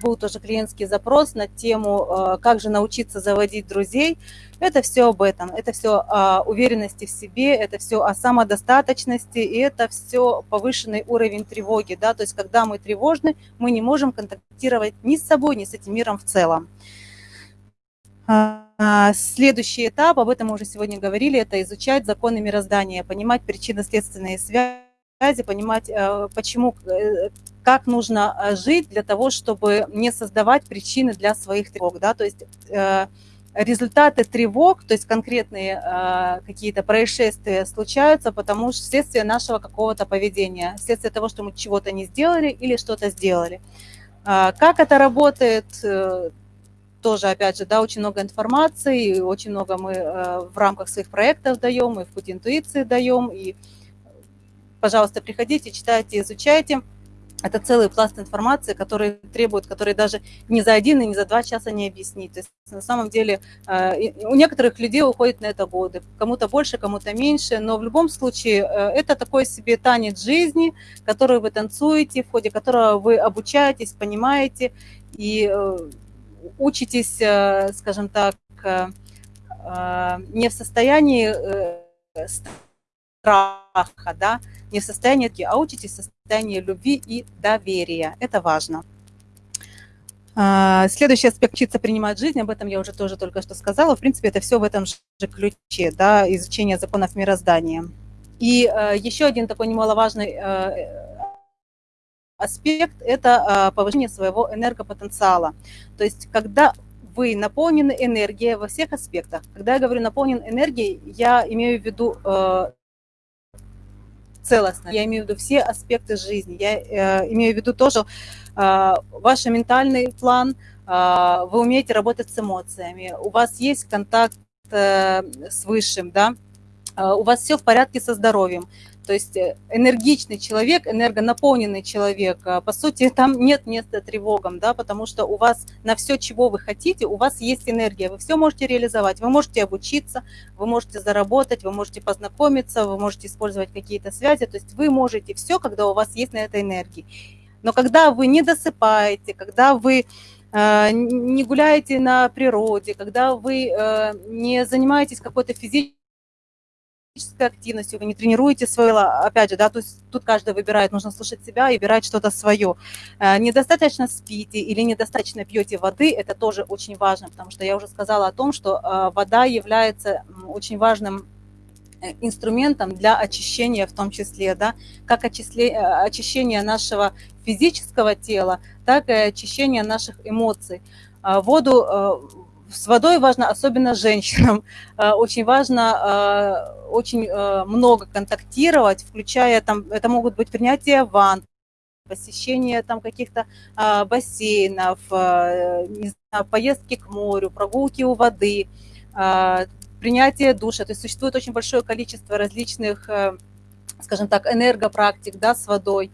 [SPEAKER 1] был тоже клиентский запрос на тему, как же научиться заводить друзей. Это все об этом. Это все о уверенности в себе, это все о самодостаточности, и это все повышенный уровень тревоги. Да? То есть, когда мы тревожны, мы не можем контактировать ни с собой, ни с этим миром в целом. А, следующий этап, об этом мы уже сегодня говорили, это изучать законы мироздания, понимать причинно-следственные связи, понимать, э, почему, э, как нужно э, жить для того, чтобы не создавать причины для своих тревог. Да? То есть результаты тревог, то есть конкретные какие-то происшествия случаются, потому что вследствие нашего какого-то поведения, вследствие того, что мы чего-то не сделали или что-то сделали. А, как это работает, тоже, опять же, да, очень много информации, очень много мы э, в рамках своих проектов даем, и в путь интуиции даем, и, пожалуйста, приходите, читайте, изучайте. Это целый пласт информации, который требует, который даже не за один и не за два часа не объяснить. То есть на самом деле э, у некоторых людей уходит на это годы, кому-то больше, кому-то меньше, но в любом случае э, это такой себе танец жизни, который вы танцуете, в ходе которого вы обучаетесь, понимаете, и учитесь, э, скажем так, э, э, не в состоянии страха, да, не в состоянии, а учитесь в состоянии любви и доверия. Это важно. Следующий аспект – учиться принимать жизнь, об этом я уже тоже только что сказала. В принципе, это все в этом же ключе, да, изучение законов мироздания. И еще один такой немаловажный аспект – это а, повышение своего энергопотенциала. То есть когда вы наполнены энергией во всех аспектах. Когда я говорю наполнен энергией, я имею в виду э, целостно, я имею в виду все аспекты жизни. Я э, имею в виду то, что э, ваш ментальный план, э, вы умеете работать с эмоциями, у вас есть контакт э, с Высшим, да, э, у вас все в порядке со здоровьем. То есть э, энергичный человек, энергонаполненный человек, а, по сути, там нет места тревогам, да, потому что у вас на все, чего вы хотите, у вас есть энергия, вы все можете реализовать, вы можете обучиться, вы можете заработать, вы можете познакомиться, вы можете использовать какие-то связи, то есть вы можете все, когда у вас есть на это энергии. Но когда вы не досыпаете, когда вы э, не гуляете на природе, когда вы э, не занимаетесь какой-то физической физической активностью, вы не тренируете свое, опять же, да, то есть тут каждый выбирает, нужно слушать себя и выбирать что-то свое. Э, недостаточно спите или недостаточно пьете воды, это тоже очень важно, потому что я уже сказала о том, что э, вода является очень важным э, инструментом для очищения в том числе, да, как очищение нашего физического тела, так и очищение наших эмоций. Воду с водой важно, особенно женщинам, э, очень важно э, очень э, много контактировать, включая там, это могут быть принятие ванн, посещение там каких-то бассейнов, знаю, поездки к морю, прогулки у воды, принятие душа. То есть существует очень большое количество различных, скажем так, энергопрактик да, с водой.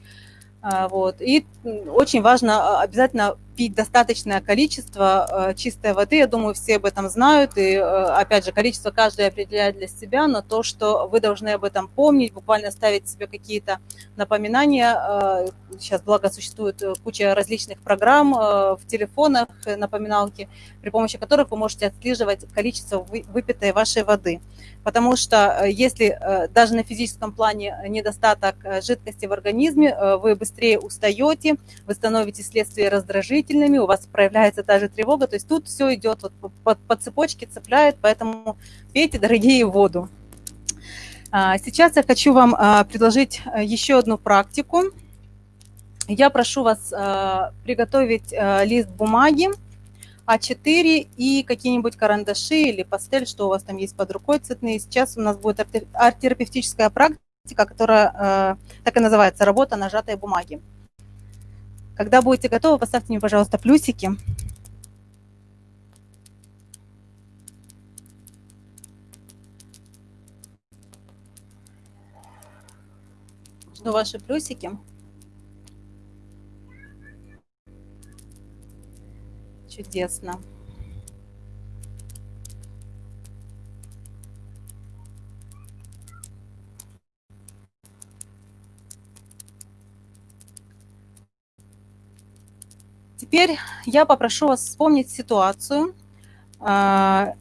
[SPEAKER 1] Вот. И очень важно обязательно пить достаточное количество э, чистой воды. Я думаю, все об этом знают. И, э, опять же, количество каждый определяет для себя, но то, что вы должны об этом помнить, буквально ставить себе какие-то напоминания. Э, сейчас, благо, существует куча различных программ в телефонах, напоминалки, при помощи которых вы можете отслеживать количество выпитой вашей воды. Потому что если даже на физическом плане недостаток жидкости в организме, вы быстрее устаете, вы становитесь вследствие раздражителя, чувствительными, у вас проявляется та же тревога, то есть тут все идет вот по, по цепочке, цепляет, поэтому пейте, дорогие, воду. А, сейчас я хочу вам а, предложить а, еще одну практику. Я прошу вас приготовить лист бумаги, А4 и какие-нибудь карандаши или пастель, что у вас там есть под рукой цветные. Сейчас у нас будет арт-терапевтическая практика, которая так и называется «Работа нажатой бумаги». Когда будете готовы, поставьте мне, пожалуйста, плюсики. Жду ваши плюсики. Чудесно. Теперь я попрошу вас вспомнить ситуацию, а,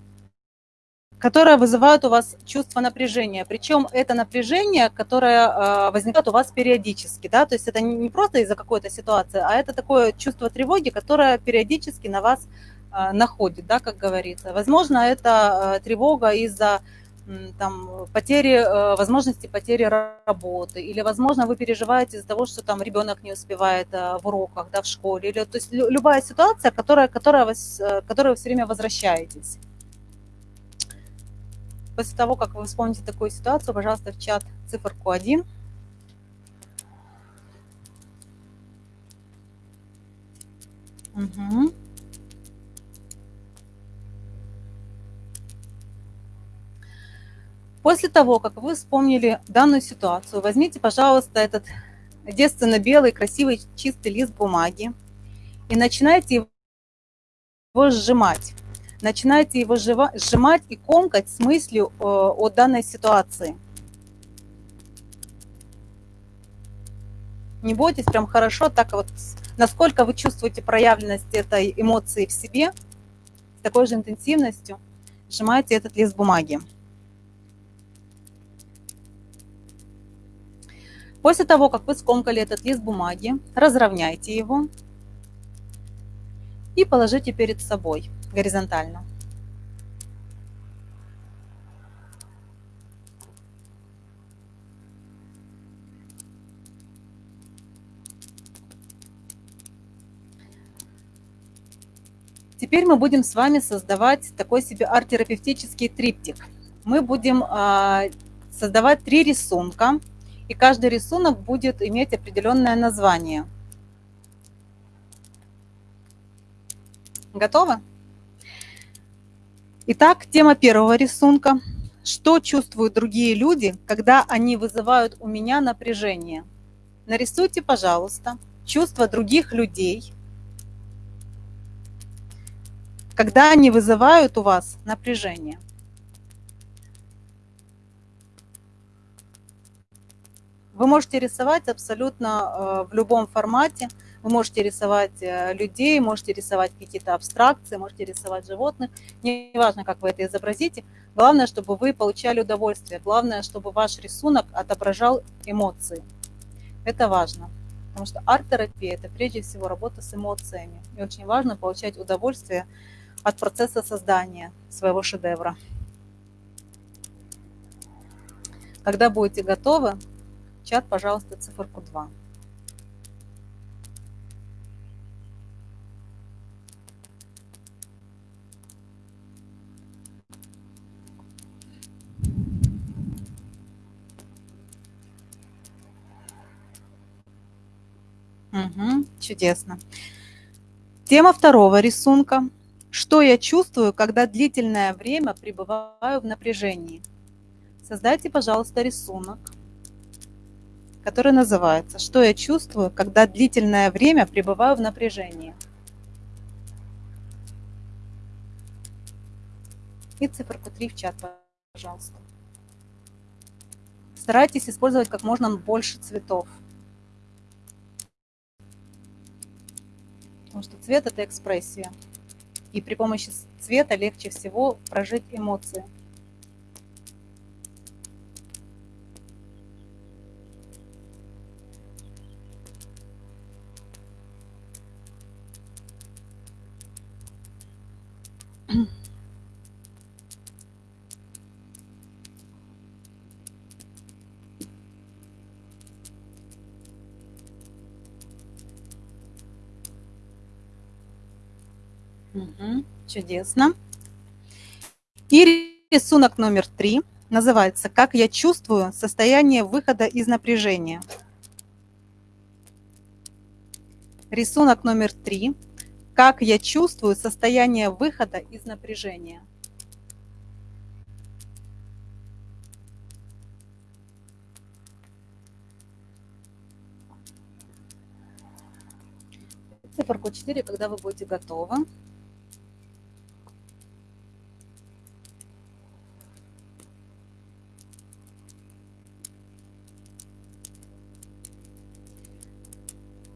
[SPEAKER 1] которая вызывает у вас чувство напряжения. Причем это напряжение, которое а, возникает у вас периодически. Да? То есть это не просто из-за какой-то ситуации, а это такое чувство тревоги, которое периодически на вас а, находит, да, как говорится. Возможно, это тревога из-за там, потери, э, возможности потери работы, или, возможно, вы переживаете из-за того, что там ребенок не успевает э, в уроках, да, в школе, или, то есть любая ситуация, которая, которая вас, э, которой вы все время возвращаетесь. После того, как вы вспомните такую ситуацию, пожалуйста, в чат циферку 1. Угу. После того, как вы вспомнили данную ситуацию, возьмите, пожалуйста, этот девственно-белый, красивый, чистый лист бумаги и начинайте его сжимать. Начинайте его сжимать и комкать с мыслью э, о данной ситуации. Не бойтесь, прям хорошо, так вот, насколько вы чувствуете проявленность этой эмоции в себе, с такой же интенсивностью сжимайте этот лист бумаги. После того, как вы скомкали этот лист бумаги, разровняйте его и положите перед собой горизонтально. Теперь мы будем с вами создавать такой себе арт-терапевтический триптик. Мы будем а, создавать три рисунка и каждый рисунок будет иметь определенное название. Готовы? Итак, тема первого рисунка что чувствуют другие люди, когда они вызывают у меня напряжение. Нарисуйте, пожалуйста, чувства других людей, когда они вызывают у вас напряжение. Вы можете рисовать абсолютно э, в любом формате. Вы можете рисовать э, людей, можете рисовать какие-то абстракции, можете рисовать животных. Неважно, как вы это изобразите. Главное, чтобы вы получали удовольствие. Главное, чтобы ваш рисунок отображал эмоции. Это важно. Потому что арт-терапия – это прежде всего работа с эмоциями. И очень важно получать удовольствие от процесса создания своего шедевра. Когда будете готовы, чат, пожалуйста, циферку 2. Угу, чудесно. Тема второго рисунка. Что я чувствую, когда длительное время пребываю в напряжении? Создайте, пожалуйста, рисунок который называется «Что я чувствую, когда длительное время пребываю в напряжении?» И циферку 3 в чат, пожалуйста. Старайтесь использовать как можно больше цветов. Потому что цвет – это экспрессия. И при помощи цвета легче всего прожить эмоции. Чудесно. И рисунок номер три называется «Как я чувствую состояние выхода из напряжения». Рисунок номер три как я чувствую состояние выхода из напряжения. Циферку 4, когда вы будете готовы.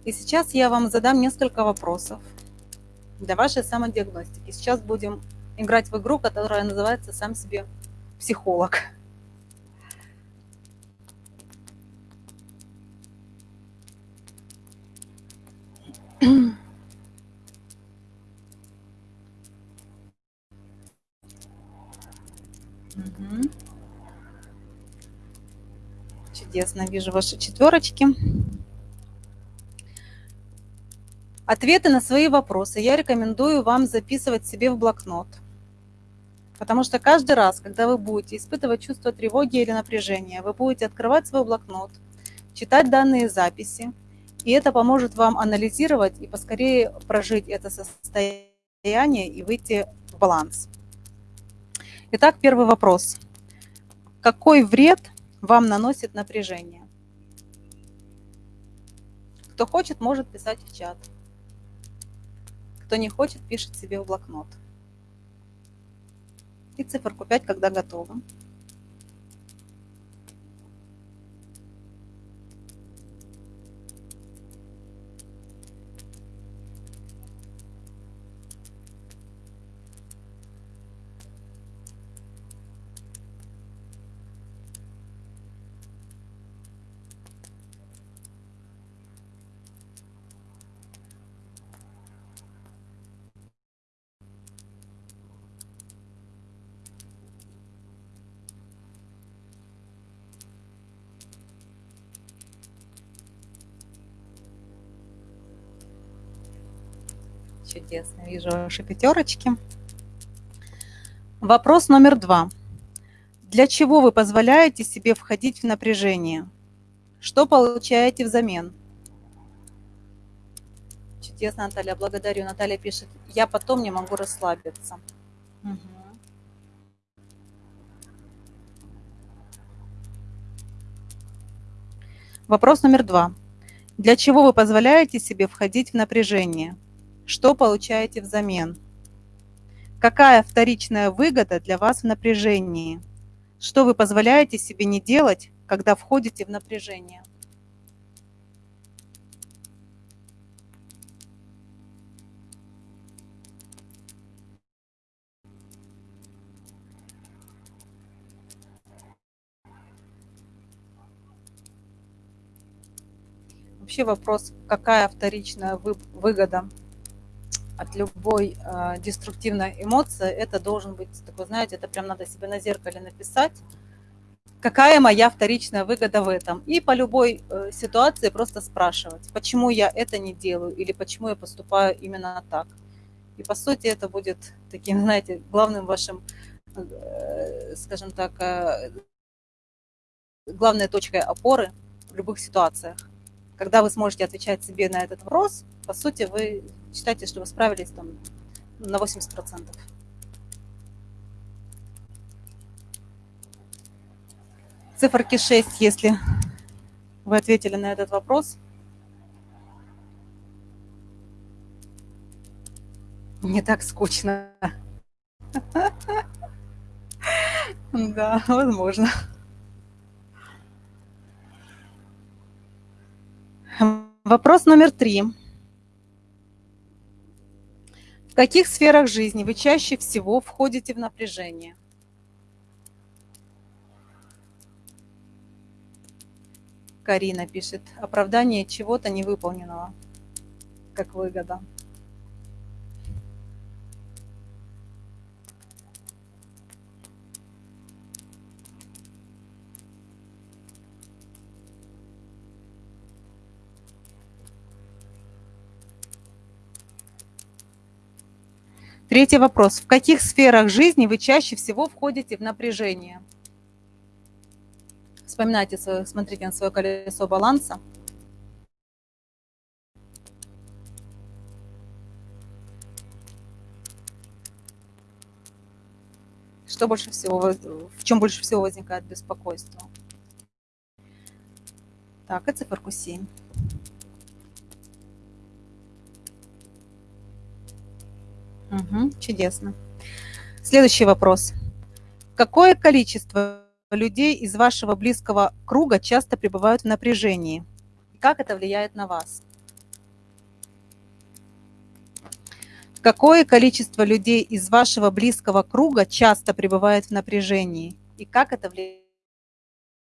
[SPEAKER 1] И сейчас я вам задам несколько вопросов для вашей самодиагностики. Сейчас будем играть в игру, которая называется «Сам себе психолог». Чудесно, вижу ваши четверочки. Ответы на свои вопросы я рекомендую вам записывать себе в блокнот. Потому что каждый раз, когда вы будете испытывать чувство тревоги или напряжения, вы будете открывать свой блокнот, читать данные записи, и это поможет вам анализировать и поскорее прожить это состояние и выйти в баланс. Итак, первый вопрос. Какой вред вам наносит напряжение? Кто хочет, может писать в чат. Кто не хочет, пишет себе в блокнот. И циферку 5, когда готово. Чудесно, вижу ваши пятерочки. Вопрос номер два. Для чего вы позволяете себе входить в напряжение? Что получаете взамен? Чудесно, Наталья, благодарю. Наталья пишет, я потом не могу расслабиться. Угу. Вопрос номер два. Для чего вы позволяете себе входить в напряжение? Что получаете взамен? Какая вторичная выгода для вас в напряжении? Что вы позволяете себе не делать, когда входите в напряжение? Вообще вопрос, какая вторичная выгода от любой э, деструктивной эмоции, это должен быть такой, знаете, это прям надо себе на зеркале написать, какая моя вторичная выгода в этом. И по любой э, ситуации просто спрашивать, почему я это не делаю или почему я поступаю именно так. И по сути это будет таким, знаете, главным вашим, э, скажем так, э, главной точкой опоры в любых ситуациях. Когда вы сможете отвечать себе на этот вопрос, по сути, вы считаете, что вы справились там на 80%. Циферки 6, если вы ответили на этот вопрос. Не так скучно. Да, возможно. Вопрос номер три. В каких сферах жизни вы чаще всего входите в напряжение? Карина пишет, оправдание чего-то невыполненного, как выгода. Третий вопрос. В каких сферах жизни вы чаще всего входите в напряжение? Вспоминайте, свое, смотрите на свое колесо баланса. Что больше всего, в чем больше всего возникает беспокойство? Так, и циферку 7. Угу, чудесно. Следующий вопрос. Какое количество людей из вашего близкого круга часто пребывают в напряжении? как это влияет на вас? Какое количество людей из вашего близкого круга часто пребывает в напряжении? И как это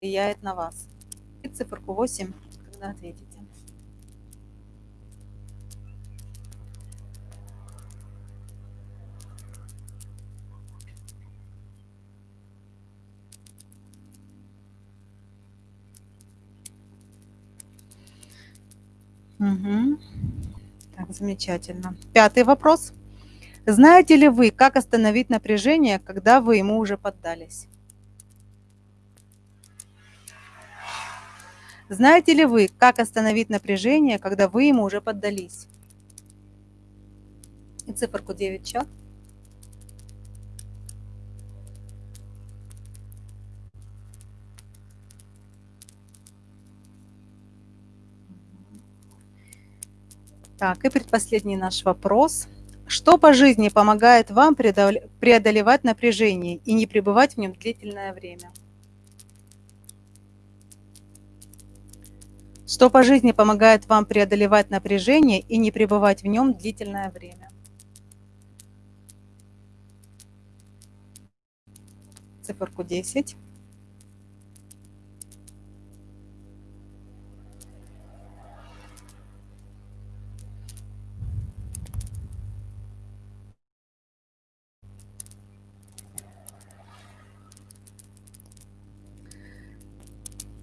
[SPEAKER 1] влияет на вас? И циферку 8, когда ответите. Угу. Так, замечательно. Пятый вопрос. Знаете ли вы, как остановить напряжение, когда вы ему уже поддались? Знаете ли вы, как остановить напряжение, когда вы ему уже поддались? И циферку 9 чат. Так, и предпоследний наш вопрос. Что по жизни помогает вам преодолевать напряжение и не пребывать в нем длительное время? Что по жизни помогает вам преодолевать напряжение и не пребывать в нем длительное время? Циферку 10.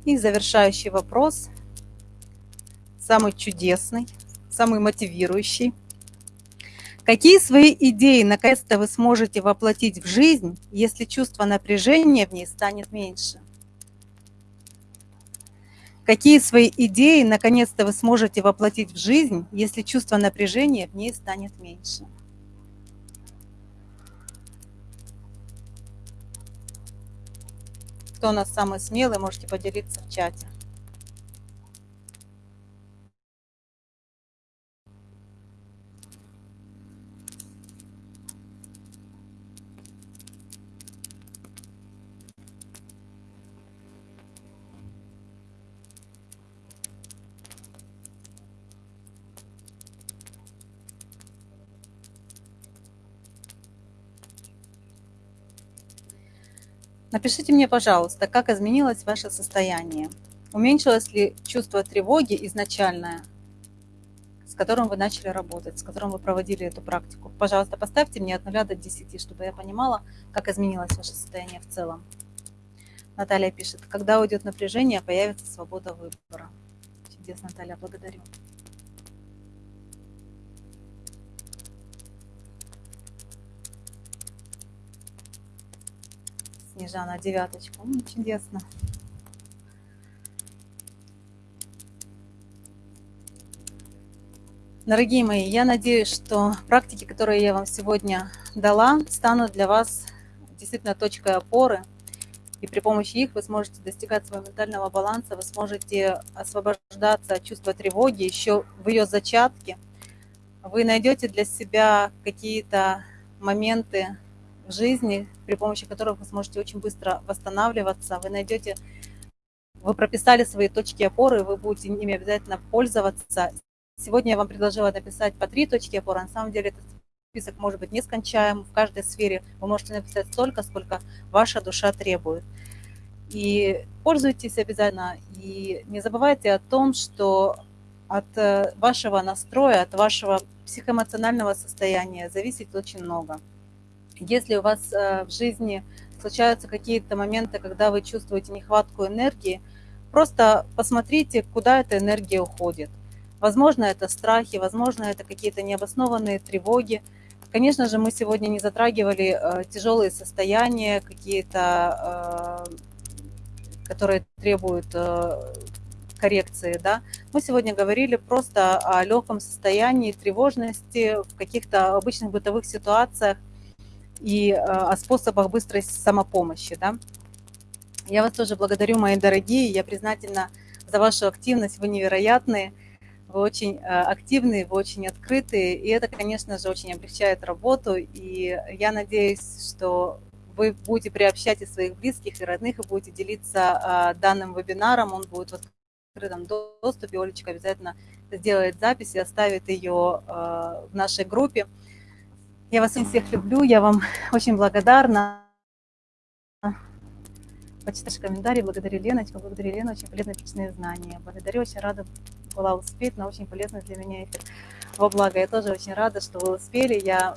[SPEAKER 1] И завершающий вопрос, самый чудесный, самый мотивирующий. Какие свои идеи наконец-то вы сможете воплотить в жизнь, если чувство напряжения в ней станет меньше? Какие свои идеи наконец-то вы сможете воплотить в жизнь, если чувство напряжения в ней станет меньше? Кто у нас самый смелый, можете поделиться в чате. Напишите мне, пожалуйста, как изменилось ваше состояние. Уменьшилось ли чувство тревоги изначальное, с которым вы начали работать, с которым вы проводили эту практику? Пожалуйста, поставьте мне от 0 до 10, чтобы я понимала, как изменилось ваше состояние в целом. Наталья пишет, когда уйдет напряжение, появится свобода выбора. Чудесно, Наталья, благодарю. Снежана, девяточку. Ну, чудесно. Дорогие мои, я надеюсь, что практики, которые я вам сегодня дала, станут для вас действительно точкой опоры – и при помощи их вы сможете достигать своего ментального баланса, вы сможете освобождаться от чувства тревоги еще в ее зачатке. Вы найдете для себя какие-то моменты в жизни, при помощи которых вы сможете очень быстро восстанавливаться. Вы найдете, вы прописали свои точки опоры, вы будете ими обязательно пользоваться. Сегодня я вам предложила написать по три точки опоры. На самом деле этот список может быть нескончаем. В каждой сфере вы можете написать столько, сколько ваша душа требует. И пользуйтесь обязательно. И не забывайте о том, что от э, вашего настроя, от вашего психоэмоционального состояния зависит очень много. Если у вас э, в жизни случаются какие-то моменты, когда вы чувствуете нехватку энергии, просто посмотрите, куда эта энергия уходит. Возможно, это страхи, возможно, это какие-то необоснованные тревоги, Конечно же, мы сегодня не затрагивали э, тяжелые состояния, какие-то, э, которые требуют коррекции. Да? Мы сегодня говорили просто о легком состоянии тревожности в каких-то обычных бытовых ситуациях и о способах быстрой самопомощи. Да? Я вас тоже благодарю, мои дорогие, я признательна за вашу активность, вы невероятные вы очень э, активные, вы очень открытые, и это, конечно же, очень облегчает работу, и я надеюсь, что вы будете приобщать и своих близких, и родных, и будете делиться э, данным вебинаром, он будет в открытом доступе, Олечка обязательно сделает запись и оставит ее э, в нашей группе. Я вас всех люблю, я вам очень благодарна. Почитаешь комментарии, благодарю Леночку, благодарю Лену, очень полезные личные знания. Благодарю, очень рада была успеть на очень полезный для меня эфир. Во благо, я тоже очень рада, что вы успели. Я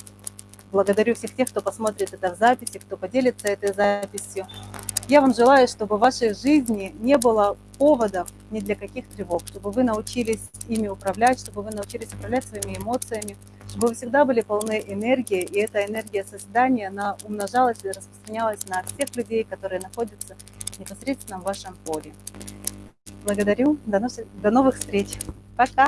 [SPEAKER 1] благодарю всех тех, кто посмотрит это в записи, кто поделится этой записью. Я вам желаю, чтобы в вашей жизни не было поводов ни для каких тревог, чтобы вы научились ими управлять, чтобы вы научились управлять своими эмоциями, чтобы вы всегда были полны энергии, и эта энергия создания, она умножалась и распространялась на всех людей, которые находятся непосредственно в вашем поле. Благодарю. До, новых встреч. Пока.